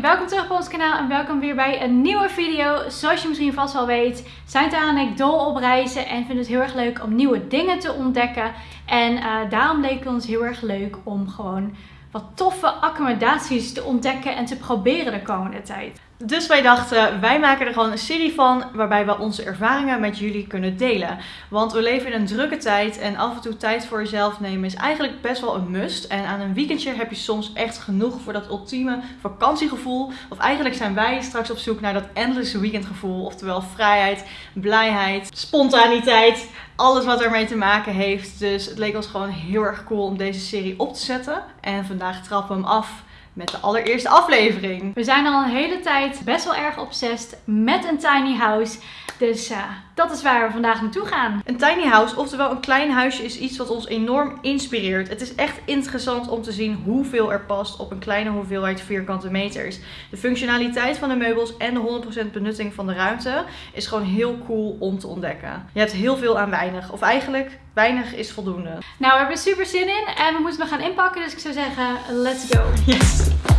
welkom terug op ons kanaal en welkom weer bij een nieuwe video. Zoals je misschien vast wel weet, zijn Tara en ik dol op reizen en vinden het heel erg leuk om nieuwe dingen te ontdekken. En uh, daarom leek het ons heel erg leuk om gewoon wat toffe accommodaties te ontdekken en te proberen de komende tijd. Dus wij dachten, wij maken er gewoon een serie van waarbij we onze ervaringen met jullie kunnen delen. Want we leven in een drukke tijd en af en toe tijd voor jezelf nemen is eigenlijk best wel een must. En aan een weekendje heb je soms echt genoeg voor dat ultieme vakantiegevoel. Of eigenlijk zijn wij straks op zoek naar dat endless weekendgevoel. Oftewel vrijheid, blijheid, spontaniteit, alles wat ermee te maken heeft. Dus het leek ons gewoon heel erg cool om deze serie op te zetten. En vandaag trappen we hem af met de allereerste aflevering. We zijn al een hele tijd best wel erg obsessed met een tiny house. Dus uh, dat is waar we vandaag naartoe gaan. Een tiny house, oftewel een klein huisje, is iets wat ons enorm inspireert. Het is echt interessant om te zien hoeveel er past op een kleine hoeveelheid vierkante meters. De functionaliteit van de meubels en de 100% benutting van de ruimte is gewoon heel cool om te ontdekken. Je hebt heel veel aan weinig. Of eigenlijk, weinig is voldoende. Nou, we hebben er super zin in en we moeten me gaan inpakken. Dus ik zou zeggen, let's go. Yes! Thank you.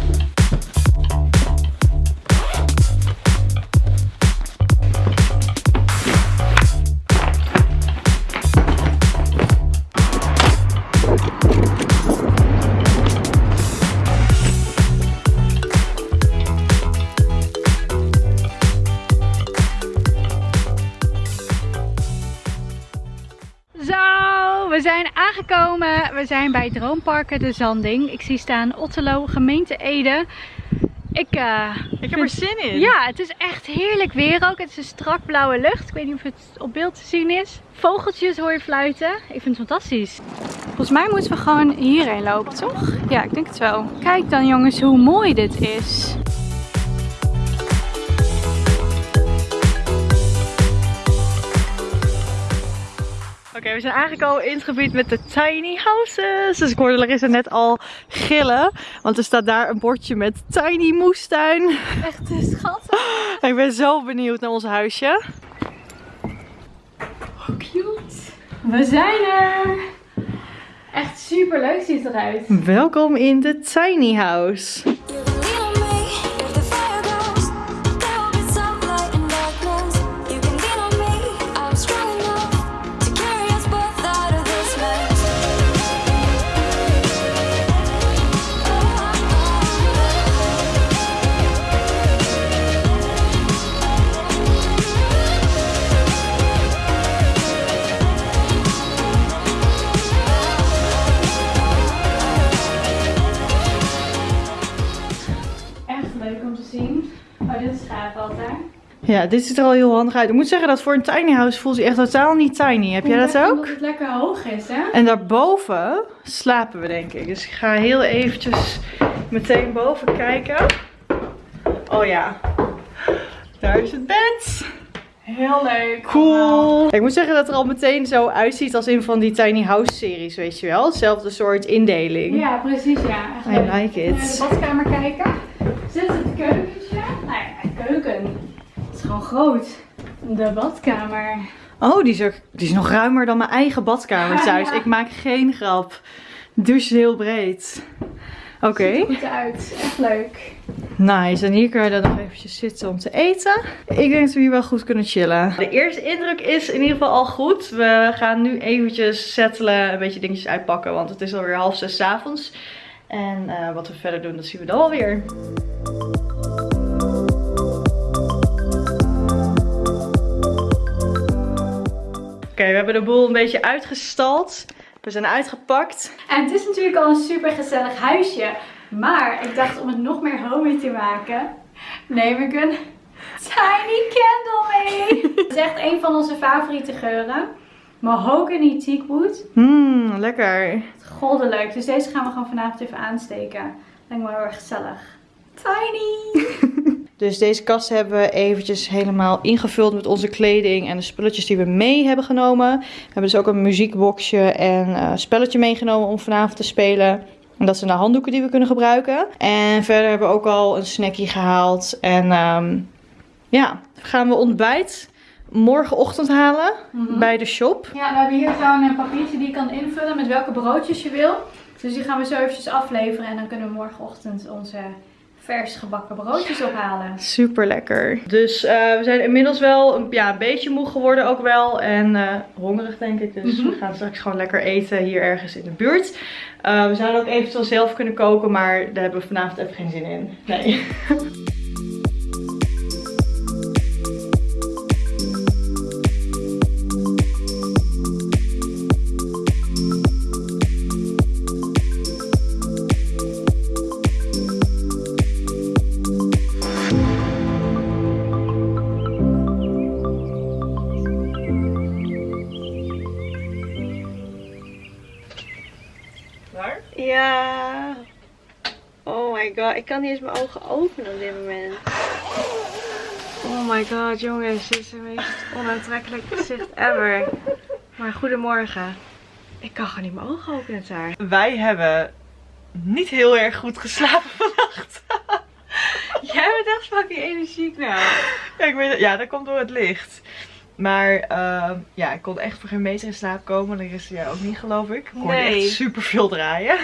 We zijn aangekomen. We zijn bij Droomparken de Zanding. Ik zie staan Otterlo, gemeente Ede. Ik, uh, ik heb er zin in. Ja, het is echt heerlijk weer ook. Het is een strak blauwe lucht. Ik weet niet of het op beeld te zien is. Vogeltjes hoor je fluiten. Ik vind het fantastisch. Volgens mij moeten we gewoon hierheen lopen, toch? Ja, ik denk het wel. Kijk dan jongens hoe mooi dit is. Oké, we zijn aangekomen in het gebied met de tiny houses. Dus ik hoorde Larissa net al gillen. Want er staat daar een bordje met tiny moestuin. Echt schattig. ik ben zo benieuwd naar ons huisje. Oh, cute. We zijn er. Echt super leuk ziet het eruit. Welkom in de tiny house. Ja, dit ziet er al heel handig uit. Ik moet zeggen dat voor een tiny house voelt hij echt totaal niet tiny. Heb jij dat ook? Omdat het lekker hoog is, hè? En daarboven slapen we, denk ik. Dus ik ga heel eventjes meteen boven kijken. Oh ja, daar is het bed. Heel leuk. Cool. Ik moet zeggen dat het er al meteen zo uitziet als in van die tiny house series, weet je wel. Hetzelfde soort indeling. Ja, precies, ja. Echt I like it. Naar de badkamer kijken. Zit het keukentje? Gewoon groot. De badkamer. Oh, die is, er, die is nog ruimer dan mijn eigen badkamer thuis. Ik maak geen grap. Dus heel breed. Oké. Okay. Ziet er goed uit. Echt leuk. Nice. En hier kunnen we dan nog eventjes zitten om te eten. Ik denk dat we hier wel goed kunnen chillen. De eerste indruk is in ieder geval al goed. We gaan nu eventjes settelen, een beetje dingetjes uitpakken. Want het is alweer half zes avonds. En uh, wat we verder doen, dat zien we dan alweer. Oké, we hebben de boel een beetje uitgestald. We zijn uitgepakt. En het is natuurlijk al een super gezellig huisje. Maar ik dacht om het nog meer homey te maken, neem ik een tiny candle mee. Het is echt een van onze favoriete geuren. Mahogany teakwood. Mmm, lekker. Goddelijk. Dus deze gaan we gewoon vanavond even aansteken. Lijkt me heel erg gezellig. Tiny! Dus deze kast hebben we eventjes helemaal ingevuld met onze kleding en de spulletjes die we mee hebben genomen. We hebben dus ook een muziekboxje en een uh, spelletje meegenomen om vanavond te spelen. En dat zijn de handdoeken die we kunnen gebruiken. En verder hebben we ook al een snackie gehaald. En um, ja, gaan we ontbijt morgenochtend halen mhm. bij de shop. Ja, we hebben hier gewoon een papiertje die je kan invullen met welke broodjes je wil. Dus die gaan we zo eventjes afleveren en dan kunnen we morgenochtend onze vers gebakken broodjes ophalen. Super lekker. Dus eh, we zijn inmiddels wel een, ja, een beetje moe geworden ook wel. En eh, hongerig denk ik. Dus Mhm. we gaan straks gewoon lekker eten hier ergens in de buurt. Eh, we zouden ook eventueel zelf kunnen koken. Maar daar hebben we vanavond even geen zin in. Nee. Waar? Ja. Oh my god, ik kan niet eens mijn ogen openen op dit moment. Oh my god, jongens, dit is het meest onaantrekkelijke gezicht ever. Maar goedemorgen. Ik kan gewoon niet mijn ogen openen daar. Wij hebben niet heel erg goed geslapen vannacht. Jij bent echt fucking energiek nou. Ja, ik weet. Ja, dat komt door het licht. Maar ehm, ja, ik kon echt voor geen meter in slaap komen. De rest jij ook niet, geloof ik. Ik kon Nee. echt super veel draaien.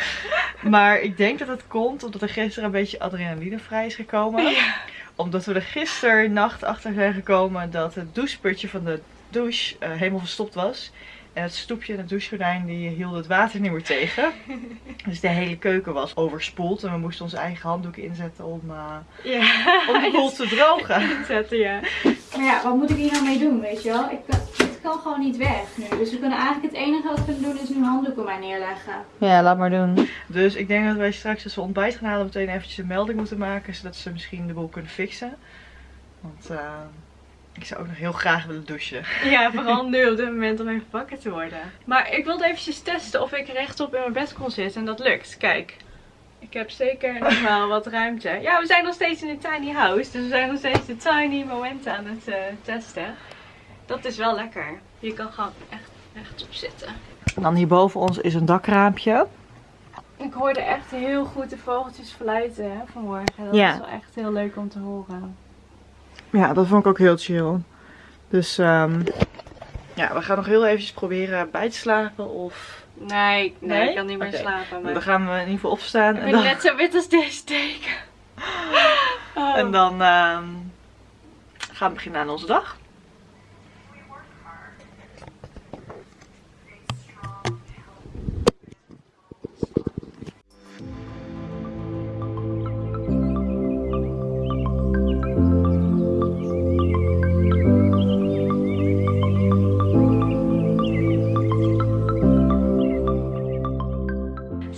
maar ik denk dat het komt omdat er gisteren een beetje adrenaline vrij is gekomen. Omdat we er gisteren nacht achter zijn gekomen dat het doucheputje van de douche eh, helemaal verstopt was. En het stoepje en het douchegordijn die hielden het water niet meer tegen. Dus de hele keuken was overspoeld. En we moesten onze eigen handdoeken inzetten om, eh, Ja. om de boel te drogen. Zetten, ja. Maar ja, wat moet ik hier nou mee doen, weet je wel? Ik kan, het kan gewoon niet weg nu. Dus we kunnen eigenlijk het enige wat we kunnen doen is nu handdoeken maar neerleggen. Ja, laat maar doen. Dus ik denk dat wij straks als we ontbijt gaan halen meteen eventjes een melding moeten maken. Zodat ze misschien de boel kunnen fixen. Want eh, ik zou ook nog heel graag willen douchen. Ja, vooral nu op dit moment om even wakker te worden. Maar ik wilde eventjes testen of ik rechtop in mijn bed kon zitten en dat lukt. Kijk, ik heb zeker nog wel wat ruimte. Ja, we zijn nog steeds in een tiny house, dus we zijn nog steeds de tiny momenten aan het eh, testen. Dat is wel lekker. Je kan gewoon echt rechtop zitten. En dan hier boven ons is een dakraampje. Ik hoorde echt heel goed de vogeltjes fluiten hè, vanmorgen. Dat Ja. is wel echt heel leuk om te horen. Ja, dat vond ik ook heel chill. Dus ehm, ja, we gaan nog heel eventjes proberen bij te slapen. Of Nee, ik- nee, Nee? ik kan niet meer slapen. Maar... dan gaan we in ieder geval opstaan. Ik En ben dan, net zo wit als deze teken. Oh. en dan ehm, gaan we beginnen aan onze dag.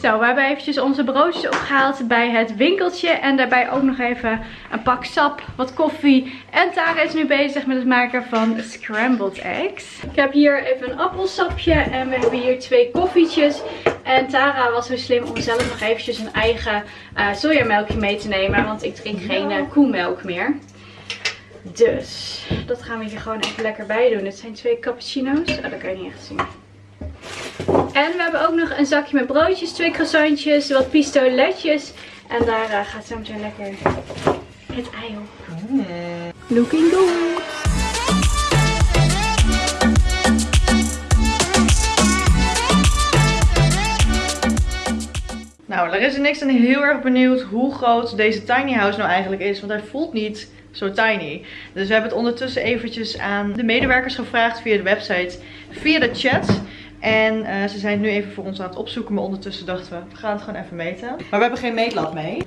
Zo, we hebben eventjes onze broodjes opgehaald bij het winkeltje. En daarbij ook nog even een pak sap, wat koffie. En Tara is nu bezig met het maken van scrambled eggs. Ik heb hier even een appelsapje en we hebben hier twee koffietjes. En Tara was zo slim om zelf nog eventjes een eigen eh sojamelkje mee te nemen. Want ik drink geen eh, koemelk meer. Dus, dat gaan we hier gewoon even lekker bij doen. Het zijn twee cappuccino's. Oh, dat kan je niet echt zien. En we hebben ook nog een zakje met broodjes, twee croissantjes, wat pistoletjes. En daar eh, gaat zo meteen lekker het ei op. Looking good. Nou, Larissa en ik zijn heel erg benieuwd hoe groot deze tiny house nou eigenlijk is. Want hij voelt niet zo tiny. Dus we hebben het ondertussen eventjes aan de medewerkers gevraagd via de website, via de chat. En eh, ze zijn het nu even voor ons aan het opzoeken. Maar ondertussen dachten we, we gaan het gewoon even meten. Maar we hebben geen meetlat mee.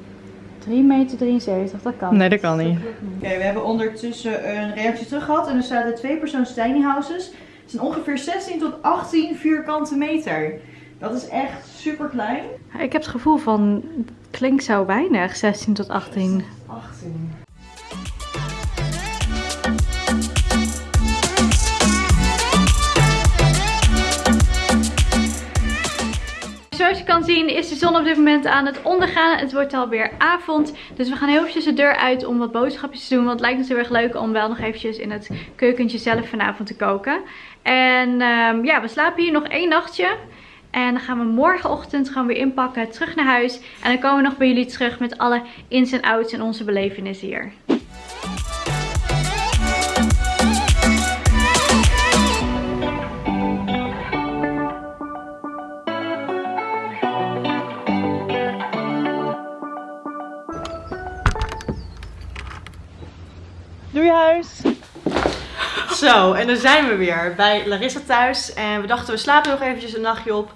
3 meter 73, dat kan. Nee, dat kan niet. Oké, we hebben ondertussen een reactie terug gehad. En er staan de twee persoons tiny houses. Het zijn ongeveer 16 tot 18 vierkante meter. Dat is echt super klein. Ik heb het gevoel van, het klinkt zo weinig, 16 tot 18. 18. Zoals je kan zien is de zon op dit moment aan het ondergaan. Het wordt alweer avond. Dus we gaan heel eventjes de deur uit om wat boodschapjes te doen. Want het lijkt ons heel erg leuk om wel nog eventjes in het keukentje zelf vanavond te koken. En ehm, ja, we slapen hier nog één nachtje. En dan gaan we morgenochtend gewoon weer inpakken, terug naar huis. En dan komen we nog bij jullie terug met alle ins en outs en onze belevenissen hier. Zo, en dan zijn we weer bij Larissa thuis. En we dachten, we slapen nog eventjes een nachtje op.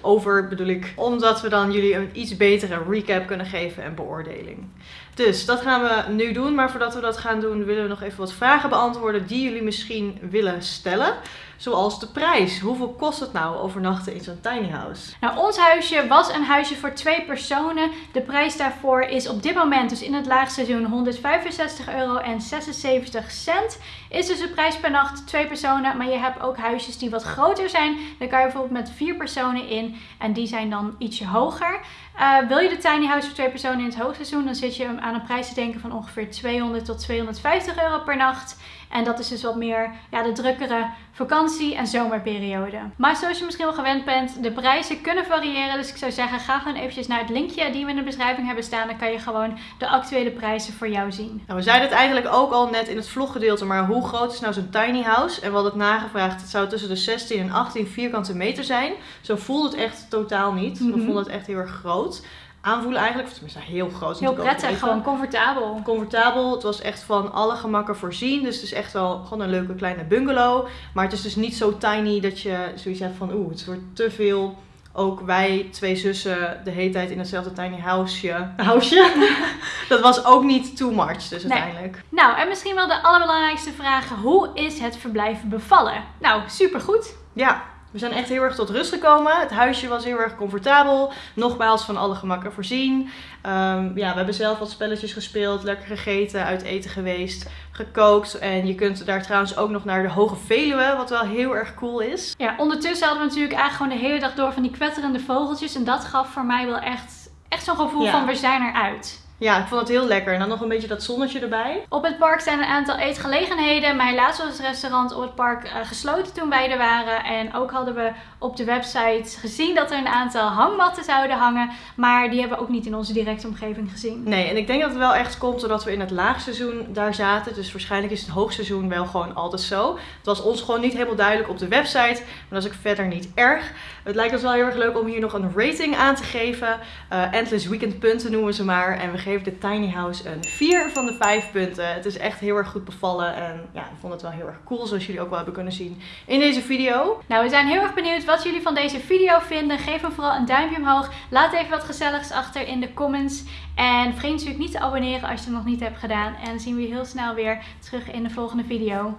Over bedoel ik, omdat we dan jullie een iets betere recap kunnen geven en beoordeling. Dus dat gaan we nu doen. Maar voordat we dat gaan doen, willen we nog even wat vragen beantwoorden die jullie misschien willen stellen. Zoals de prijs. Hoeveel kost het nou overnachten in zo'n tiny house? Nou, ons huisje was een huisje voor twee personen. De prijs daarvoor is op dit moment, dus in het laagseizoen, 165 euro en 76 cent. Is dus de prijs per nacht twee personen. Maar je hebt ook huisjes die wat groter zijn. Daar kan je bijvoorbeeld met vier personen in. En die zijn dan ietsje hoger. Uh, wil je de tiny house voor twee personen in het hoogseizoen, dan zit je aan een prijs te denken van ongeveer 200 tot 250 euro per nacht. En dat is dus wat meer ja, de drukkere vakantie- en zomerperiode. Maar zoals je misschien wel gewend bent, de prijzen kunnen variëren. Dus ik zou zeggen, ga gewoon eventjes naar het linkje die we in de beschrijving hebben staan. Dan kan je gewoon de actuele prijzen voor jou zien. Nou, we zeiden het eigenlijk ook al net in het vloggedeelte, maar hoe groot is nou zo'n tiny house? En we hadden het nagevraagd, het zou tussen de 16 en 18 vierkante meter zijn. Zo voelde het echt totaal niet. We vonden het echt heel erg groot aanvoelen eigenlijk. Of tenminste heel groot. Heel prettig, gewoon comfortabel. Comfortabel. Het was echt van alle gemakken voorzien. Dus het is echt wel gewoon een leuke kleine bungalow. Maar het is dus niet zo tiny dat je zoiets hebt van oeh, het wordt te veel. Ook wij, twee zussen, de hele tijd in hetzelfde tiny houseje. Houseje? dat was ook niet too much, dus uiteindelijk. Nou, en misschien wel de allerbelangrijkste vraag. Hoe is het verblijf bevallen? Nou, supergoed. Ja, we zijn echt heel erg tot rust gekomen. Het huisje was heel erg comfortabel. Nogmaals van alle gemakken voorzien. Ehm, ja, we hebben zelf wat spelletjes gespeeld. Lekker gegeten, uit eten geweest. Gekookt. En je kunt daar trouwens ook nog naar de Hoge Veluwe. Wat wel heel erg cool is. Ja, ondertussen hadden we natuurlijk eigenlijk gewoon de hele dag door van die kwetterende vogeltjes. En dat gaf voor mij wel echt, echt zo'n gevoel van we zijn eruit. Ja, ik vond het heel lekker. En dan nog een beetje dat zonnetje erbij. Op het park zijn een aantal eetgelegenheden. Maar helaas was het restaurant op het park uh, gesloten toen wij er waren. En ook hadden we op de website gezien dat er een aantal hangmatten zouden hangen. Maar die hebben we ook niet in onze directe omgeving gezien. Nee, en ik denk dat het wel echt komt doordat we in het laagseizoen daar zaten. Dus waarschijnlijk is het hoogseizoen wel gewoon altijd zo. Het was ons gewoon niet helemaal duidelijk op de website. Maar dat is ook verder niet erg. Het lijkt ons wel heel erg leuk om hier nog een rating aan te geven. Uh, endless weekend punten noemen ze maar. En we geven de tiny house een 4 van de 5 punten. Het is echt heel erg goed bevallen. En ja, ik vond het wel heel erg cool zoals jullie ook wel hebben kunnen zien in deze video. Nou, we zijn heel erg benieuwd wat jullie van deze video vinden. Geef hem vooral een duimpje omhoog. Laat even wat gezelligs achter in de comments. En vergeet natuurlijk niet te abonneren als je het nog niet hebt gedaan. En dan zien we je heel snel weer terug in de volgende video.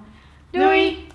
Doei.